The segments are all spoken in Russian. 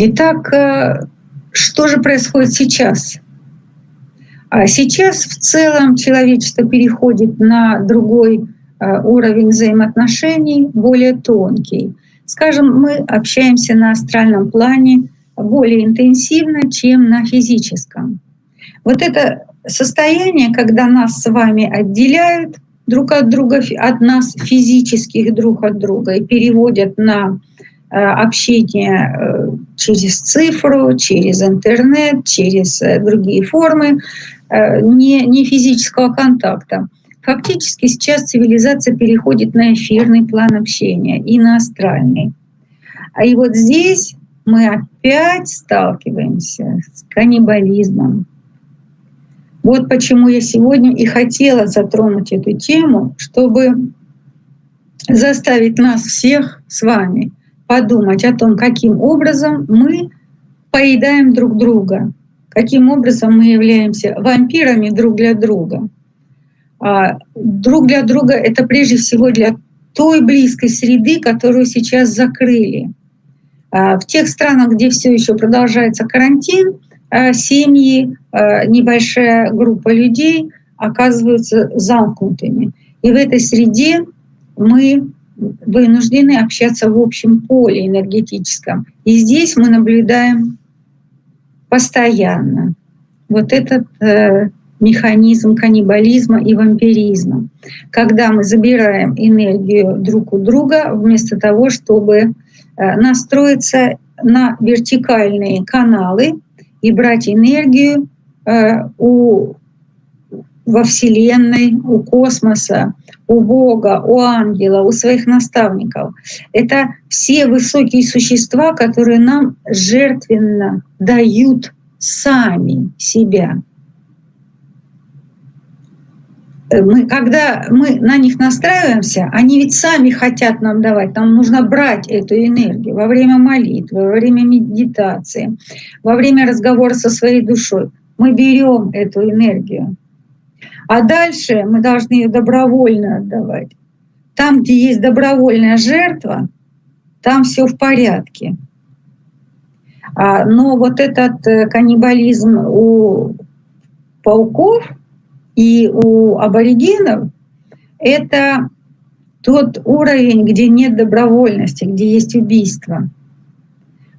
Итак, э, что же происходит сейчас? А сейчас в целом человечество переходит на другой э, уровень взаимоотношений, более тонкий. Скажем, мы общаемся на астральном плане более интенсивно, чем на физическом. Вот это состояние, когда нас с вами отделяют друг от друга, от нас физических друг от друга и переводят на э, общение через цифру, через интернет, через другие формы, не, не физического контакта. Фактически сейчас цивилизация переходит на эфирный план общения и на астральный. А и вот здесь мы опять сталкиваемся с каннибализмом. Вот почему я сегодня и хотела затронуть эту тему, чтобы заставить нас всех с вами подумать о том, каким образом мы поедаем друг друга, каким образом мы являемся вампирами друг для друга. А друг для друга это прежде всего для той близкой среды, которую сейчас закрыли. А в тех странах, где все еще продолжается карантин, а, семьи, небольшая группа людей оказываются замкнутыми. И в этой среде мы вынуждены общаться в общем поле энергетическом. И здесь мы наблюдаем постоянно вот этот э, механизм каннибализма и вампиризма, когда мы забираем энергию друг у друга вместо того, чтобы э, настроиться на вертикальные каналы и брать энергию э, у, во Вселенной, у космоса, у Бога, у ангела, у своих наставников. Это все высокие существа, которые нам жертвенно дают сами себя. Э, мы, когда мы на них настраиваемся, они ведь сами хотят нам давать. Нам нужно брать эту энергию во время молитвы, во время медитации, во время разговора со своей душой. Мы берем эту энергию. А дальше мы должны ее добровольно отдавать. Там, где есть добровольная жертва, там все в порядке. А, но вот этот э, каннибализм у пауков — и у аборигенов это тот уровень, где нет добровольности, где есть убийство.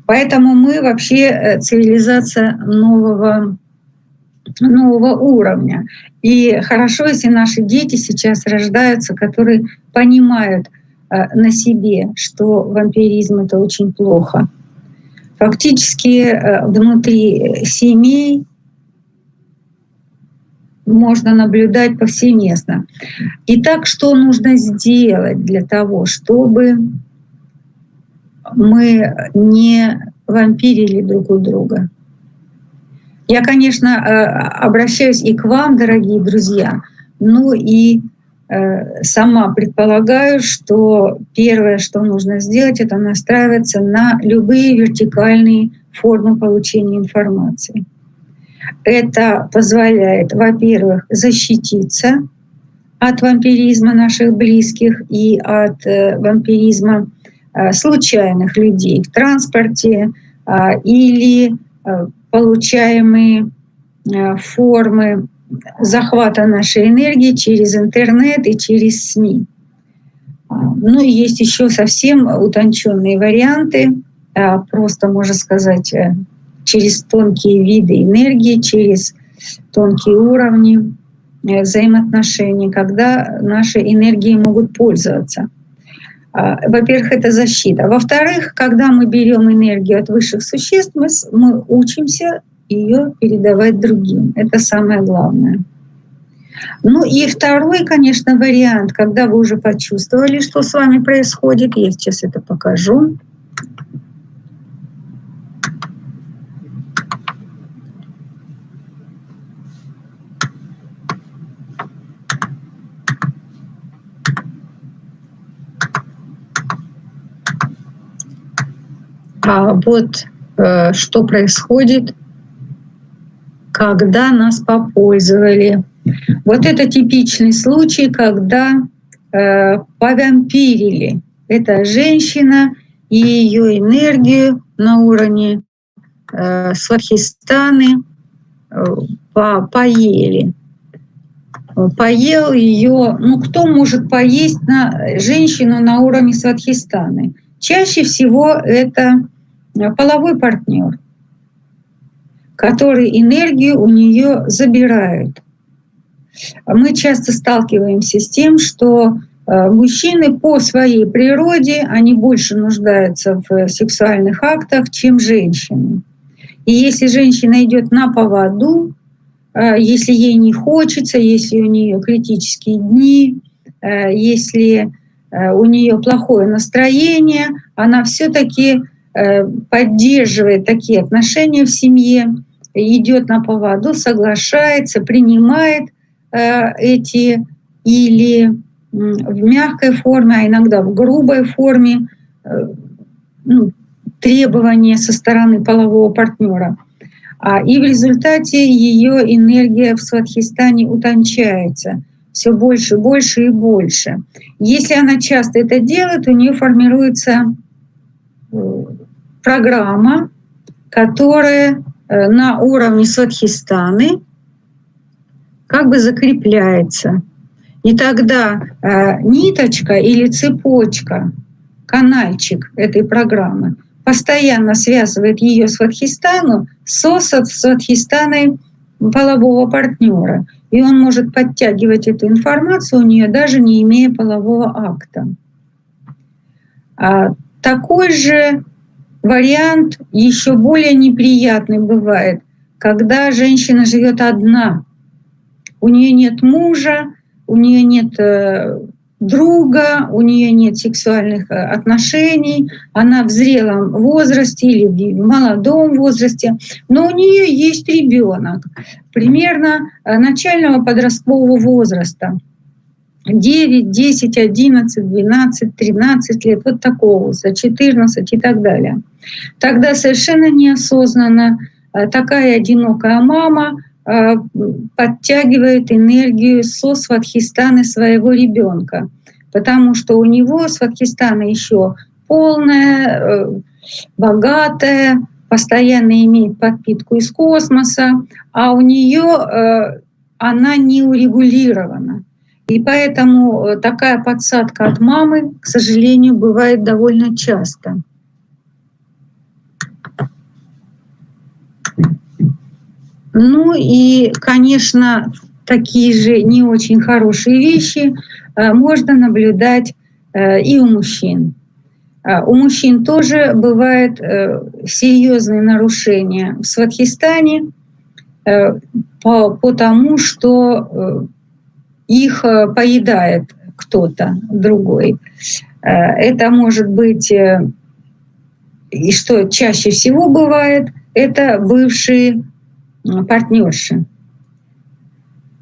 Поэтому мы вообще э, цивилизация нового, нового уровня. И хорошо, если наши дети сейчас рождаются, которые понимают э, на себе, что вампиризм — это очень плохо. Фактически э, внутри семей можно наблюдать повсеместно. Итак, что нужно сделать для того, чтобы мы не вампирили друг у друга? Я, конечно, э, обращаюсь и к вам, дорогие друзья, ну и э, сама предполагаю, что первое, что нужно сделать, это настраиваться на любые вертикальные формы получения информации. Это позволяет, во-первых, защититься от вампиризма наших близких и от э, вампиризма случайных людей в транспорте а, или получаемые формы захвата нашей энергии через интернет и через СМИ. А, ну и есть еще совсем утонченные варианты, а, просто, можно сказать, через тонкие виды энергии, через тонкие уровни э, взаимоотношений, когда наши энергии могут пользоваться. А, во-первых, это защита. Во-вторых, когда мы берем энергию от высших существ, мы, мы учимся ее передавать другим. Это самое главное. Ну и второй, конечно, вариант, когда вы уже почувствовали, что с вами происходит, я сейчас это покажу. А вот э, что происходит, когда нас попользовали. Вот это типичный случай, когда э, повампирили. Это женщина и ее энергию на уровне э, сватхистаны э, по поели. Поел ее, ну кто может поесть на женщину на уровне сватхистаны? Чаще всего это половой партнер, который энергию у нее забирает. Мы часто сталкиваемся с тем, что э, мужчины по своей природе, они больше нуждаются в сексуальных актах, чем женщины. И если женщина идет на поводу, э, если ей не хочется, если у нее критические дни, э, если у нее плохое настроение, она все-таки поддерживает такие отношения в семье, идет на поводу, соглашается, принимает Э, эти или в мягкой форме, а иногда в грубой форме э, ну, требования со стороны полового партнера. А, и в результате ее энергия в Сватхистане утончается все больше, больше и больше. Если она часто это делает, у нее формируется э, программа, которая на уровне Сватхистаны как бы закрепляется. И тогда э, ниточка или цепочка, канальчик этой программы постоянно связывает ее с Вадхистану со Сватхистаной полового партнера. И он может подтягивать эту информацию у нее, даже не имея полового акта. А такой же вариант еще более неприятный бывает, когда женщина живет одна, у нее нет мужа, у нее нет э, друга, у нее нет сексуальных э, отношений, она в зрелом возрасте или в молодом возрасте, но у нее есть ребенок примерно э, начального подросткового возраста. 9, 10, 11, 12, 13 лет, вот такого возраста, 14 и так далее. Тогда совершенно неосознанно такая одинокая мама – Э, подтягивает энергию со сватхистаны своего ребенка, потому что у него сватхистана еще полная, э, богатая, постоянно имеет подпитку из космоса, а у нее э, она не урегулирована. И поэтому такая подсадка от мамы, к сожалению, бывает довольно часто. Ну и, конечно, такие же не очень хорошие вещи э, можно наблюдать э, и у мужчин. А у мужчин тоже бывают э, серьезные нарушения в Сватхистане, потому что их поедает кто-то другой. Это может быть, и что чаще всего бывает, это бывшие партнерши.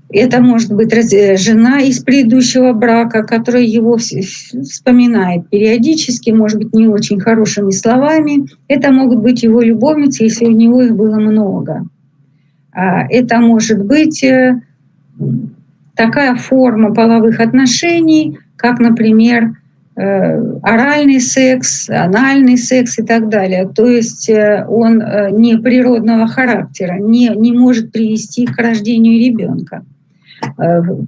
Это может быть э, жена из предыдущего брака, которая его вспоминает периодически, может быть, не очень хорошими словами. Это могут быть его любовницы, если у него их было много. А это может быть э, такая форма половых отношений, как, например, Э, оральный секс, анальный секс и так далее. То есть э, он э, не природного характера, не, не может привести к рождению ребенка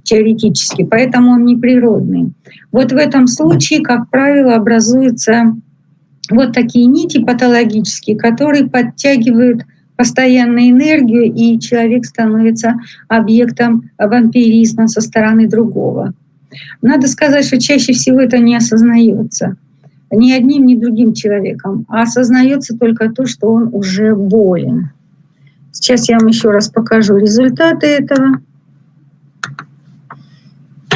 теоретически, поэтому он неприродный. Вот в этом случае, как правило, образуются вот такие нити патологические, которые подтягивают постоянно энергию, и человек становится объектом вампиризма со стороны другого. Надо сказать, что чаще всего это не осознается ни одним, ни другим человеком, а осознается только то, что он уже болен. Сейчас я вам еще раз покажу результаты этого.